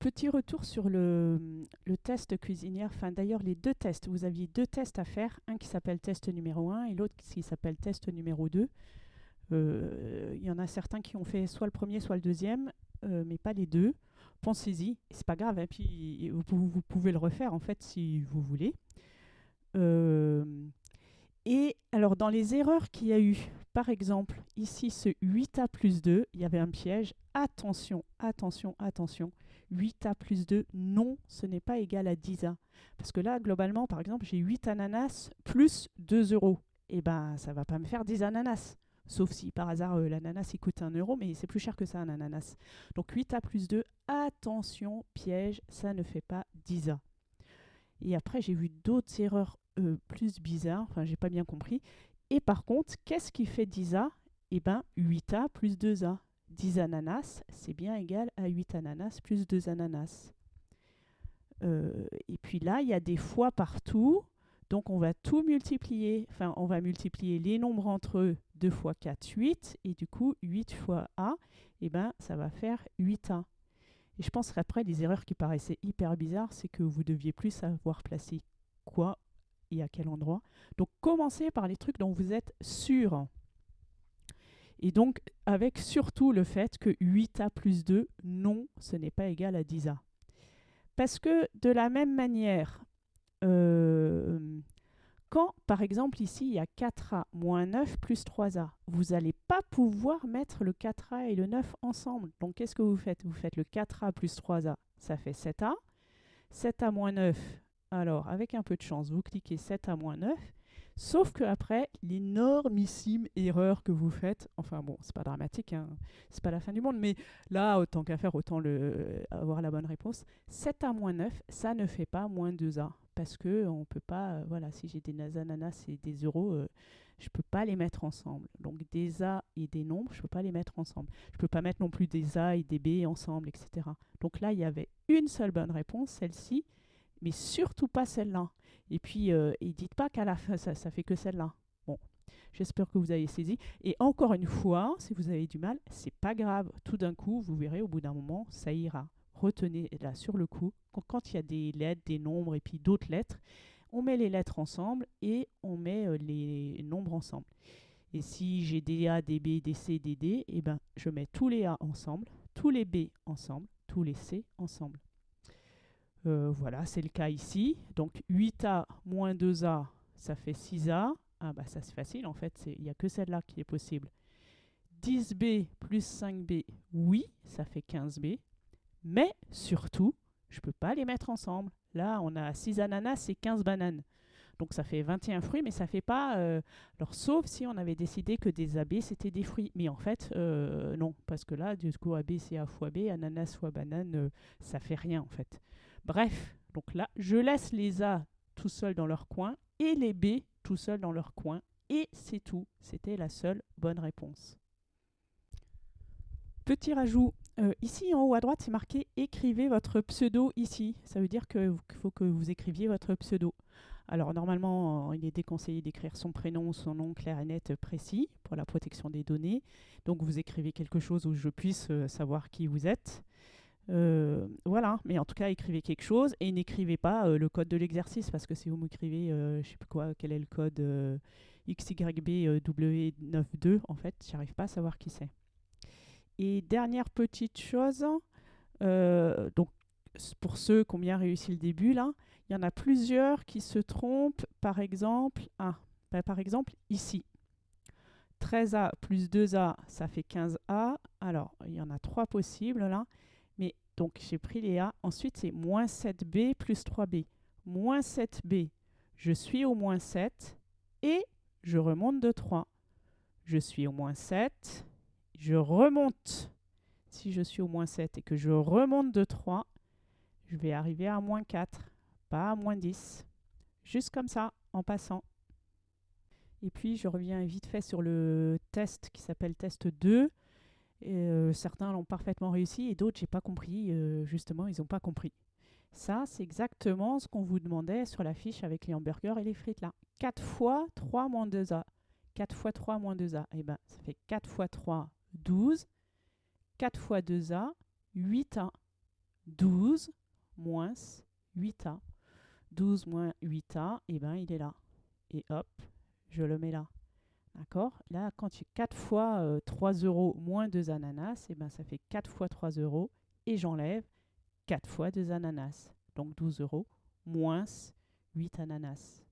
Petit retour sur le, test cuisinière. D'ailleurs, les deux tests. Vous aviez deux tests à faire. Un qui s'appelle test numéro 1 et l'autre qui s'appelle test numéro 2. Euh, Il y en a certains qui ont fait soit le premier, soit le deuxième, euh, mais pas les deux. Pensez-y, c'est pas grave. Et puis, vous, vous pouvez le refaire, en fait, si vous voulez. Euh, et alors, dans les erreurs qu'il y a eu, par exemple, ici, ce 8A plus 2, il y avait un piège. Attention, attention, attention. 8A plus 2, non, ce n'est pas égal à 10A. Parce que là, globalement, par exemple, j'ai 8 ananas plus 2 euros. Eh bien, ça ne va pas me faire 10 ananas. Sauf si par hasard euh, l'ananas il coûte 1 euro, mais c'est plus cher que ça un ananas. Donc 8A plus 2, attention, piège, ça ne fait pas 10A. Et après, j'ai vu d'autres erreurs euh, plus bizarres, enfin, j'ai pas bien compris. Et par contre, qu'est-ce qui fait 10A Eh bien, 8A plus 2A. 10 ananas, c'est bien égal à 8 ananas plus 2 ananas. Euh, et puis là, il y a des fois partout. Donc, on va tout multiplier. Enfin, on va multiplier les nombres entre eux. 2 fois 4, 8. Et du coup, 8 fois A, eh ben, ça va faire 8A. Et je pense qu'après, les erreurs qui paraissaient hyper bizarres, c'est que vous deviez plus savoir placer quoi et à quel endroit. Donc, commencez par les trucs dont vous êtes sûr. Et donc, avec surtout le fait que 8A plus 2, non, ce n'est pas égal à 10A. Parce que de la même manière, euh, quand, par exemple, ici, il y a 4A moins 9 plus 3A, vous n'allez pas pouvoir mettre le 4A et le 9 ensemble. Donc, qu'est-ce que vous faites? Vous faites le 4A plus 3A, ça fait 7A. 7A moins 9, alors, avec un peu de chance, vous cliquez 7A moins 9, Sauf que après, l'énormissime erreur que vous faites, enfin bon, c'est pas dramatique, hein, c'est pas la fin du monde, mais là, autant qu'à faire, autant le, avoir la bonne réponse. 7A moins 9, ça ne fait pas moins 2A. Parce que on peut pas, euh, voilà, si j'ai des ananas et des euros, euh, je peux pas les mettre ensemble. Donc des A et des nombres, je peux pas les mettre ensemble. Je peux pas mettre non plus des A et des B ensemble, etc. Donc là, il y avait une seule bonne réponse, celle-ci, mais surtout pas celle-là. Et puis, euh, dites pas qu'à la fin, ça, ça fait que celle-là. Bon, j'espère que vous avez saisi. Et encore une fois, si vous avez du mal, c'est pas grave. Tout d'un coup, vous verrez, au bout d'un moment, ça ira. Retenez là sur le coup, quand, il y a des lettres, des nombres et puis d'autres lettres, on met les lettres ensemble et on met euh, les nombres ensemble. Et si j'ai des A, des B, des C, des D, eh ben, je mets tous les A ensemble, tous les B ensemble, tous les C ensemble. Euh, voilà, c'est le cas ici. Donc 8A moins 2A, ça fait 6A. Ah bah ça c'est facile en fait, il n'y a que celle-là qui est possible. 10B plus 5B, oui, ça fait 15B. Mais surtout, je ne peux pas les mettre ensemble. Là, on a 6 ananas et 15 bananes. Donc ça fait 21 fruits, mais ça fait pas... Euh, alors sauf si on avait décidé que des AB, c'était des fruits. Mais en fait, euh, non, parce que là, du coup, AB, c'est A fois B, ananas fois banane, ça fait rien en fait. Bref, donc là, je laisse les A tout seuls dans leur coin et les B tout seuls dans leur coin. Et c'est tout. C'était la seule bonne réponse. Petit rajout. Euh, ici, en haut à droite, c'est marqué « Écrivez votre pseudo ici ». Ça veut dire qu'il faut que vous écriviez votre pseudo. Alors, normalement, il est déconseillé d'écrire son prénom, son nom clair et net précis pour la protection des données. Donc, vous écrivez quelque chose où je puisse euh, savoir qui vous êtes. Euh, voilà, mais en tout cas, écrivez quelque chose et n'écrivez pas euh, le code de l'exercice parce que si vous m'écrivez, euh, je sais plus quoi, quel est le code XYBW92, en fait, j'arrive pas à savoir qui c'est. Et dernière petite chose, donc pour ceux qui ont bien réussi le début, là, il y en a plusieurs qui se trompent, par exemple, ah, par exemple ici. 13A plus 2A, ça fait 15A. Alors, il y en a trois possibles là. Donc j'ai pris les A. Ensuite, c'est moins 7B plus 3B. Moins 7B, je suis au moins 7 et je remonte de 3. Je suis au moins 7, je remonte. Si je suis au moins 7 et que je remonte de 3, je vais arriver à moins 4, pas à moins 10. Juste comme ça, en passant. Et puis, je reviens vite fait sur le test qui s'appelle test 2. Euh, certains l'ont parfaitement réussi et d'autres, j'ai pas compris. Euh, justement, ils n'ont pas compris. Ça, c'est exactement ce qu'on vous demandait sur la fiche avec les hamburgers et les frites là. 4 fois 3 moins 2A. 4 fois 3 moins 2A. Eh ben, ça fait 4 fois 3, 12. 4 fois 2A, 8A. 12 moins 8A. 12 moins 8A, et ben il est là. Et hop, je le mets là. D'accord? Là, quand tu 4 fois 3 euh, euros moins 2 ananas, et ben ça fait 4 fois 3 euros. Et j'enlève 4 fois 2 ananas. Donc 12 euros moins 8 ananas.